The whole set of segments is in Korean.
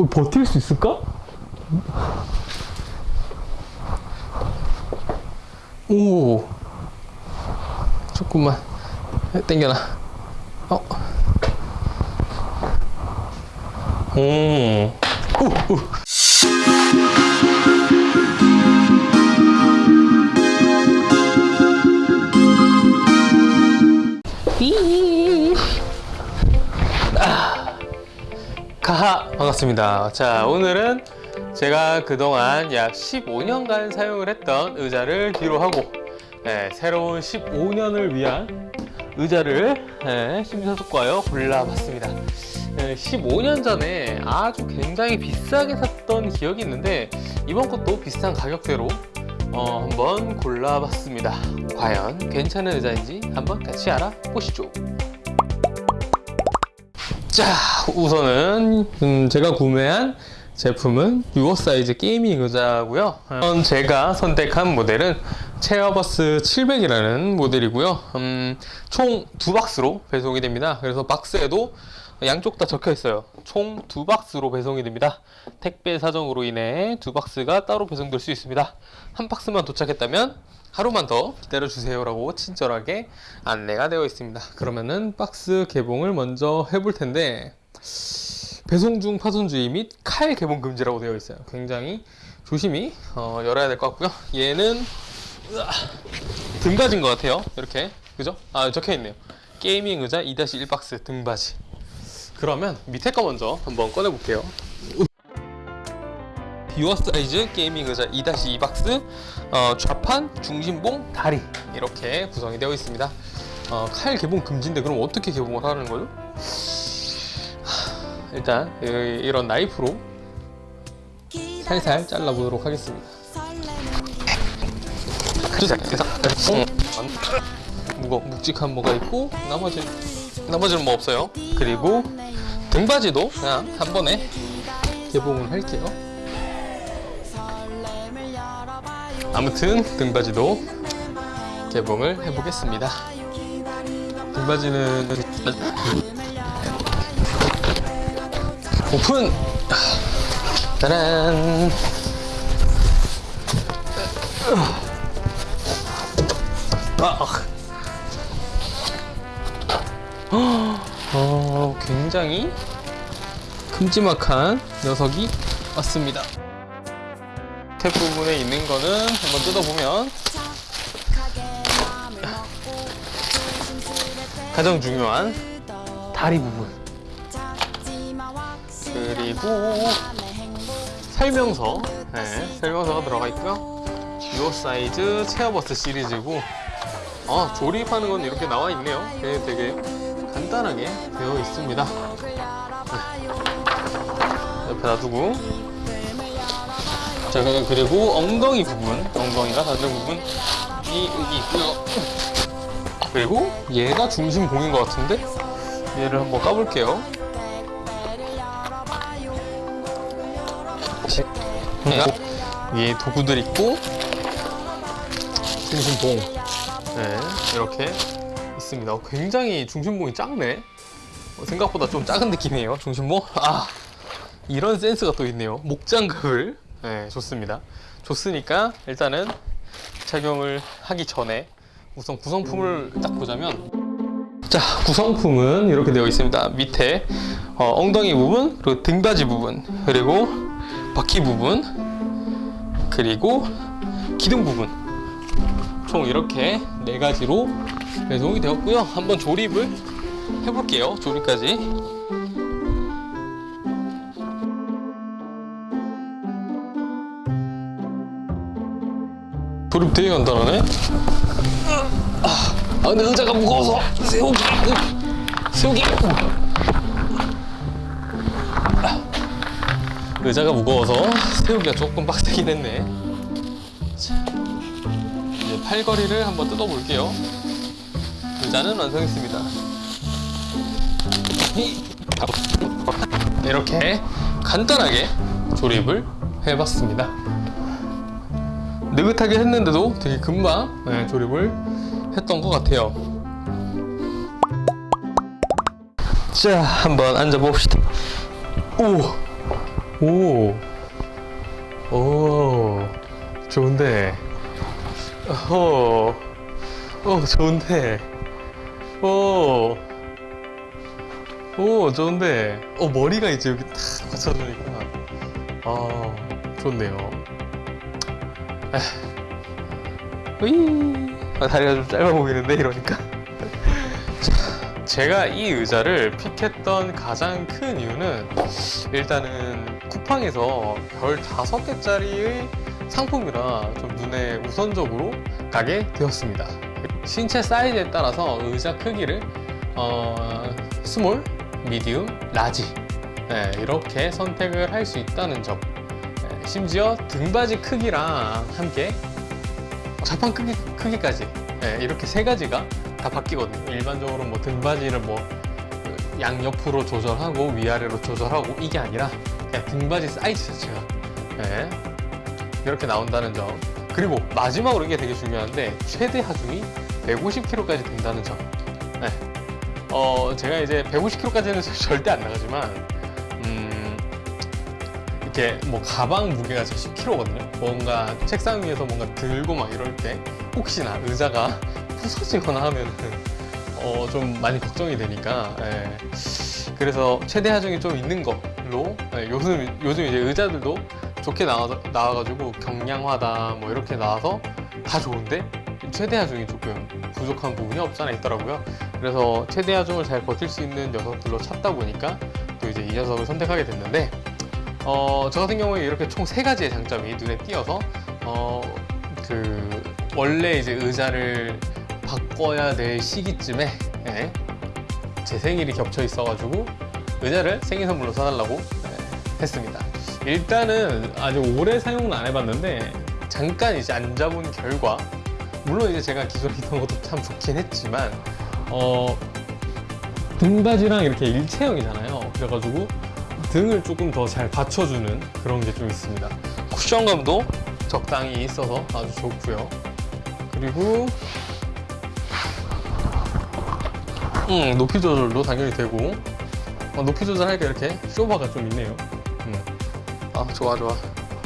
어, 버틸 수 있을까? 오 조금만 땡겨놔 어. 오. 오, 오. 가하 반갑습니다. 자 오늘은 제가 그동안 약 15년간 사용을 했던 의자를 뒤로 하고 네, 새로운 15년을 위한 의자를 네, 심사숙고하여 골라봤습니다. 네, 15년 전에 아주 굉장히 비싸게 샀던 기억이 있는데 이번 것도 비슷한 가격대로 어, 한번 골라봤습니다. 과연 괜찮은 의자인지 한번 같이 알아보시죠. 자 우선은 음, 제가 구매한 제품은 유어 사이즈 gaming 의자고요. 음, 제가 선택한 모델은 체어버스 700이라는 모델이고요. 음, 총 두 박스로 배송이 됩니다. 그래서 박스에도 양쪽 다 적혀 있어요. 총 두 박스로 배송이 됩니다. 택배 사정으로 인해 두 박스가 따로 배송될 수 있습니다. 한 박스만 도착했다면 하루만 더 기다려 주세요 라고 친절하게 안내가 되어 있습니다. 그러면은 박스 개봉을 먼저 해볼 텐데 배송 중 파손 주의 및 칼 개봉 금지라고 되어 있어요. 굉장히 조심히 어, 열어야 될 것 같고요. 얘는 으아, 등받이인 것 같아요. 이렇게. 그죠? 아 적혀 있네요. gaming 의자 2-1 박스 등받이 그러면 밑에 거 먼저 한번 꺼내 볼게요. 유어 사이즈 gaming 의자 2-2 박스 어, 좌판, 중심봉, 다리. 이렇게 구성이 되어 있습니다. 어, 칼 개봉 금지인데 그럼 어떻게 개봉을 하는 거죠? 하, 일단 이- 이런 나이프로 살살 잘라보도록 하겠습니다. 음, 무거 묵직한 뭐가 있고 나머지 나머지는 뭐 없어요? 그리고 등받이도 그냥 한 번에 개봉을 할게요 아무튼 등받이도 개봉을 해보겠습니다. 등받이는 오픈! 짜란! 아! 어, 굉장히 큼지막한 녀석이 왔습니다. 탭 부분에 있는 거는 한번 뜯어보면 가장 중요한 다리 부분. 그리고 설명서. 네, 설명서가 들어가 있고요. 이 사이즈 체어버스 시리즈고 어, 조립하는 건 이렇게 나와 있네요. 네, 되게 간단하게 되어 있습니다. 네. 옆에 놔두고. 자 그리고 엉덩이 부분 엉덩이가 닿는 부분이 여기 있고요. 그리고 얘가 중심봉인 것 같은데? 얘를 한번 까볼게요. 위에 도구들 있고. 중심 봉 네 이렇게 있습니다. 어, 굉장히 중심봉이 작네. 어, 생각보다 좀 작은 느낌이에요 중심봉 아 이런 센스가 또 있네요. 목장갑을. 네, 좋습니다. 좋으니까 일단은 착용을 하기 전에 우선 구성품을 딱 보자면 자 구성품은 이렇게 되어 있습니다. 밑에 어, 엉덩이 부분, 그리고 등받이 부분, 그리고 바퀴 부분, 그리고 기둥 부분. 총 이렇게 네 가지로 배송이 되었고요. 한번 조립을 해볼게요. 조립까지 조립 되게 간단하네. 아, 아 근데 의자가 무거워서 세우기 세우기. 아, 의자가 무거워서 세우기가 조금 빡세긴 했네. 자, 이제 팔걸이를 한번 뜯어볼게요. 의자는 완성했습니다. 이렇게 간단하게 조립을 해봤습니다. 느긋하게 했는데도 되게 금방 네, 조립을 했던 것 같아요. 자, 한번 앉아봅시다. 오, 오, 오, 좋은데. 오, 오, 좋은데. 오, 오, 좋은데. 어, 머리가 이제 여기 탁 받쳐주니까. 아, 좋네요. 으이. 아, 다리가 좀 짧아 보이는데, 이러니까. 자, 제가 이 의자를 pick했던 가장 큰 이유는 일단은 쿠팡에서 별 5개짜리의 상품이라 좀 눈에 우선적으로 가게 되었습니다. 신체 사이즈에 따라서 의자 크기를 어, small, medium, large. 네, 이렇게 선택을 할 수 있다는 점. 네, 심지어 등받이 크기랑 함께 자판 크기, 크기까지. 네, 이렇게 세 가지가 다 바뀌거든요. 일반적으로 뭐 등받이를 뭐 양옆으로 조절하고 위아래로 조절하고 이게 아니라 등받이 사이즈 자체가. 네, 이렇게 나온다는 점. 그리고 마지막으로 이게 되게 중요한데 최대 하중이 150kg까지 된다는 점 네. 어, 제가 이제 150kg까지는 절대 안 나가지만 음, 이렇게 뭐 가방 무게가 10kg거든요 뭔가 책상 위에서 뭔가 들고 막 이럴 때 혹시나 의자가 부서지거나 하면은 어, 좀 많이 걱정이 되니까 예. 그래서 최대 하중이 좀 있는 걸로 예, 요즘 요즘 이제 의자들도 좋게 나와 나와가지고 경량화다 뭐 이렇게 나와서 다 좋은데 최대 하중이 조금 부족한 부분이 없잖아 있더라고요. 그래서 최대 하중을 잘 버틸 수 있는 녀석들로 찾다 보니까 또 이제 이 녀석을 선택하게 됐는데 어, 저 같은 경우에 이렇게 총 세 가지의 장점이 눈에 띄어서 어, 그 원래 이제 의자를 바꿔야 될 시기쯤에 예, 제 생일이 겹쳐 있어가지고 의자를 생일 선물로 사달라고 예, 했습니다. 일단은 아직 오래 사용은 안 해봤는데 잠깐 이제 앉아본 결과 물론 이제 제가 기존에 있던 것도 참 좋긴 했지만 어 등받이랑 이렇게 일체형이잖아요. 그래가지고 등을 조금 더 잘 받쳐주는 그런 게 좀 있습니다. 쿠션감도 적당히 있어서 아주 좋고요. 그리고 음, 높이 조절도 당연히 되고 어, 높이 조절하니까 이렇게 쇼바가 좀 있네요. 음. 아 좋아 좋아.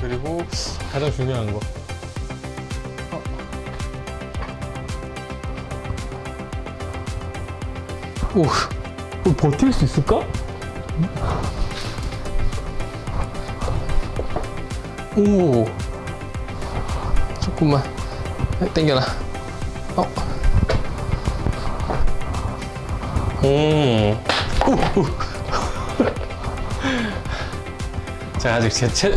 그리고 가장 중요한 거. 오, 어, 버틸 수 있을까? 오, 조금만 땡겨놔. 어. 오. 자, 아직 제 체,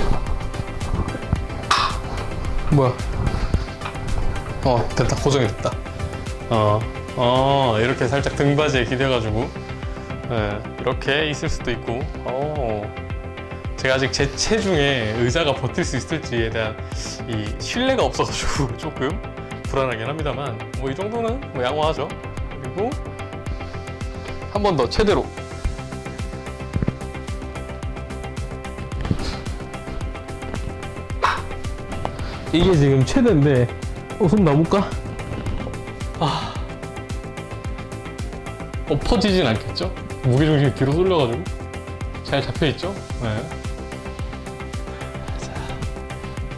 뭐야? 어, 됐다. 고정이 됐다. 어, 어, 이렇게 살짝 등받이에 기대가지고, 예, 이렇게 있을 수도 있고, 어. 제가 아직 제 체중에 의자가 버틸 수 있을지에 대한 이 신뢰가 없어가지고 조금 불안하긴 합니다만, 뭐 이 정도는 뭐 양호하죠. 그리고 한 번 더 최대로 이게 지금 최대인데 어, 손 놔볼까? 엎어지진 않겠죠? 무게중심이 뒤로 쏠려가지고 잘 잡혀있죠? 네. 자,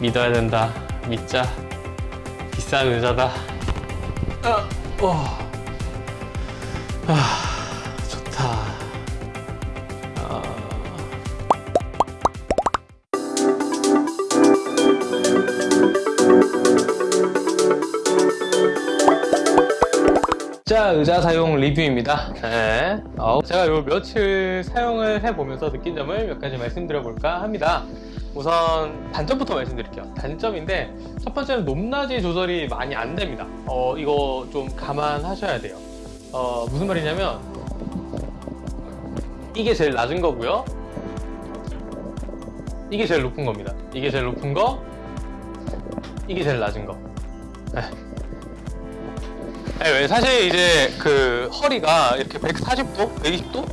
믿어야 된다 믿자 비싼 의자다 아, 어. 아, 자 의자 사용 리뷰입니다. 네. 어, 제가 요 며칠 사용을 해보면서 느낀 점을 몇 가지 말씀드려 볼까 합니다. 우선 단점부터 말씀드릴게요. 단점인데 첫 번째는 높낮이 조절이 많이 안 됩니다. 어, 이거 좀 감안하셔야 돼요. 어, 무슨 말이냐면 이게 제일 낮은 거고요. 이게 제일 높은 겁니다. 이게 제일 높은 거 이게 제일 낮은 거. 네. 네, 사실 이제 그 허리가 이렇게 140도, 120도,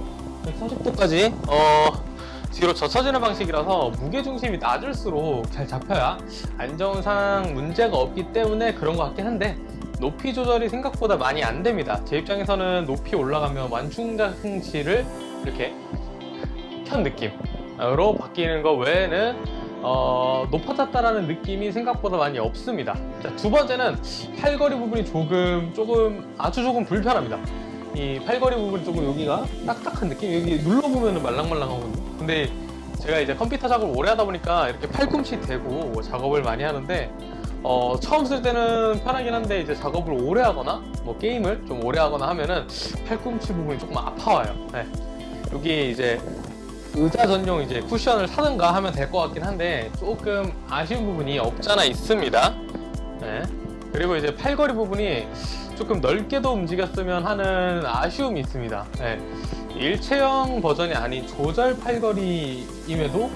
140도까지 어 뒤로 젖혀지는 방식이라서 무게 중심이 낮을수록 잘 잡혀야 안정상 문제가 없기 때문에 그런 것 같긴 한데 높이 조절이 생각보다 많이 안 됩니다. 제 입장에서는 높이 올라가면 완충장치를 이렇게 켠 느낌 바뀌는 거 외에는 어, 높아졌다라는 느낌이 생각보다 많이 없습니다. 자, 두 번째는 팔걸이 부분이 조금 조금 아주 조금 불편합니다. 이 팔걸이 부분이 조금 여기가 딱딱한 느낌 여기 눌러보면 말랑말랑하거든요. 근데 제가 이제 컴퓨터 작업을 오래 하다 보니까 이렇게 팔꿈치 대고 작업을 많이 하는데 어, 처음 쓸 때는 편하긴 한데 이제 작업을 오래 하거나 뭐 게임을 좀 오래 하거나 하면은 팔꿈치 부분이 조금 아파와요. 네. 여기 이제 의자 전용 이제 쿠션을 사든가 하면 될 것 같긴 한데 조금 아쉬운 부분이 없잖아 있습니다. 네. 그리고 이제 팔걸이 부분이 조금 넓게도 움직였으면 하는 아쉬움이 있습니다. 네. 일체형 버전이 아닌 조절 팔걸이임에도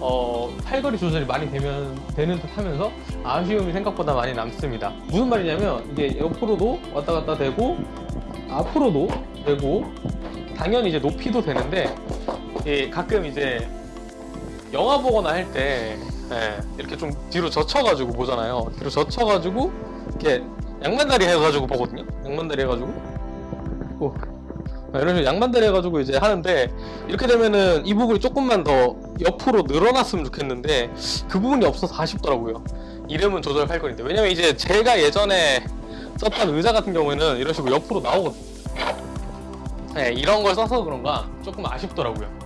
어, 팔걸이 조절이 많이 되면 되는 듯 하면서 아쉬움이 생각보다 많이 남습니다. 무슨 말이냐면 이게 옆으로도 왔다 갔다 되고 앞으로도 되고 당연히 이제 높이도 되는데 예, 가끔 이제 영화 보거나 할 때 이렇게 좀 뒤로 젖혀가지고 보잖아요. 뒤로 젖혀가지고 이렇게 양반다리 해가지고 보거든요. 양반다리 해가지고 오. 아, 이런 식으로 양반다리 해가지고 이제 하는데 이렇게 되면은 이 부분이 조금만 더 옆으로 늘어났으면 좋겠는데 그 부분이 없어서 아쉽더라고요. 이름은 조절 할 건데 왜냐면 이제 제가 예전에 썼던 의자 같은 경우에는 이런 식으로 옆으로 나오거든요. 네, 이런 걸 써서 그런가 조금 아쉽더라고요.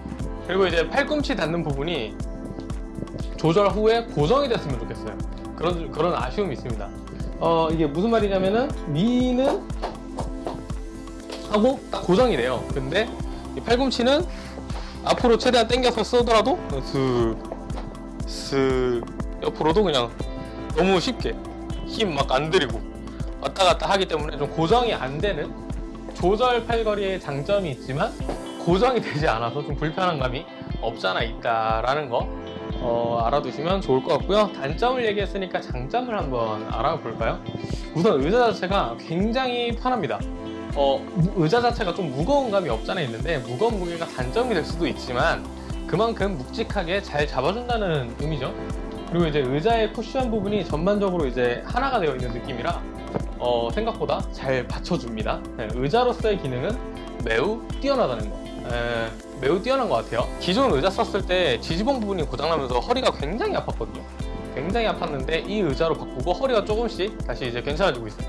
그리고 이제 팔꿈치 닿는 부분이 조절 후에 고정이 됐으면 좋겠어요. 그런 그런 아쉬움이 있습니다. 어 이게 무슨 말이냐면은 위는 하고 딱 고정이 돼요. 근데 이 팔꿈치는 앞으로 최대한 당겨서 쓰더라도 슥, 슥 옆으로도 그냥 너무 쉽게 힘 막 안 들이고 왔다 갔다 하기 때문에 좀 고정이 안 되는 조절 팔걸이의 장점이 있지만 고정이 되지 않아서 좀 불편한 감이 없잖아 있다라는 거. 어, 알아두시면 좋을 것 같고요. 단점을 얘기했으니까 장점을 한번 알아볼까요? 우선 의자 자체가 굉장히 편합니다. 어, 의자 자체가 좀 무거운 감이 없잖아 있는데 무거운 무게가 단점이 될 수도 있지만 그만큼 묵직하게 잘 잡아준다는 의미죠. 그리고 이제 의자의 쿠션 부분이 전반적으로 이제 하나가 되어 있는 느낌이라 어, 생각보다 잘 받쳐줍니다. 네, 의자로서의 기능은 매우 뛰어나다는 거 에, 매우 뛰어난 것 같아요. 기존 의자 썼을 때 지지봉 부분이 고장나면서 허리가 굉장히 아팠거든요. 굉장히 아팠는데 이 의자로 바꾸고 허리가 조금씩 다시 이제 괜찮아지고 있어요.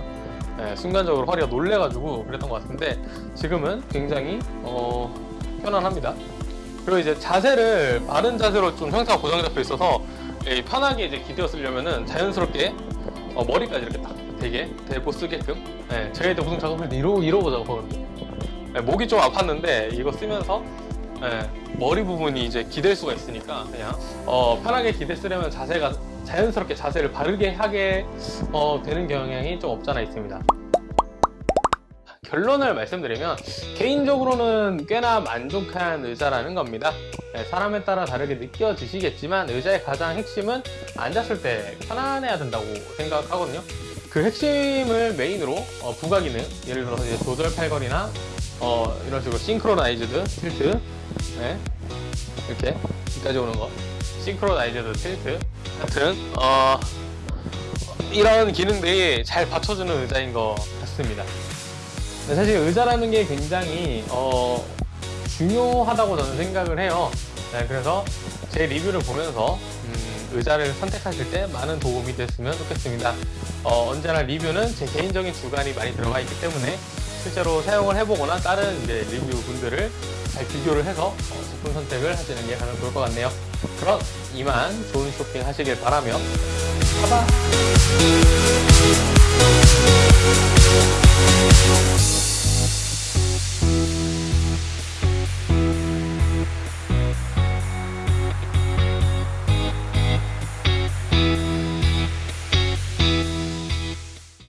에, 순간적으로 허리가 놀래가지고 그랬던 것 같은데 지금은 굉장히 어, 편안합니다. 그리고 이제 자세를 바른 자세로 좀 형태가 고정이 잡혀 있어서 예, 편하게 이제 기대어 쓰려면은 자연스럽게 어, 머리까지 이렇게 딱 되게 대고 쓰게끔 예, 이때 무슨 작업할 때 이러고 이러고 작업하거든요. 예, 목이 좀 아팠는데 이거 쓰면서 예, 머리 부분이 이제 기댈 수가 있으니까 그냥 어, 편하게 기대 쓰려면 자세가 자연스럽게 자세를 바르게 하게 어, 되는 경향이 좀 없잖아 있습니다. 결론을 말씀드리면 개인적으로는 꽤나 만족한 의자라는 겁니다. 네, 사람에 따라 다르게 느껴지시겠지만 의자의 가장 핵심은 앉았을 때 편안해야 된다고 생각하거든요. 그 핵심을 메인으로 어, 부가 기능 예를 들어서 이제 조절 팔걸이나 어, 이런 식으로 synchronized tilt. 네, 이렇게 여기까지 오는 거. synchronized tilt. 같은 어, 이런 기능들이 잘 받쳐주는 의자인 것 같습니다. 사실 의자라는 게 굉장히 어, 중요하다고 저는 생각을 해요. 네, 그래서 제 리뷰를 보면서 음, 의자를 선택하실 때 많은 도움이 됐으면 좋겠습니다. 어, 언제나 리뷰는 제 개인적인 주관이 많이 들어가 있기 때문에 실제로 사용을 해보거나 다른 이제 리뷰 분들을 잘 비교를 해서 어, 제품 선택을 하시는 게 가장 좋을 것 같네요. 그럼 이만 좋은 쇼핑 하시길 바라며 가봐!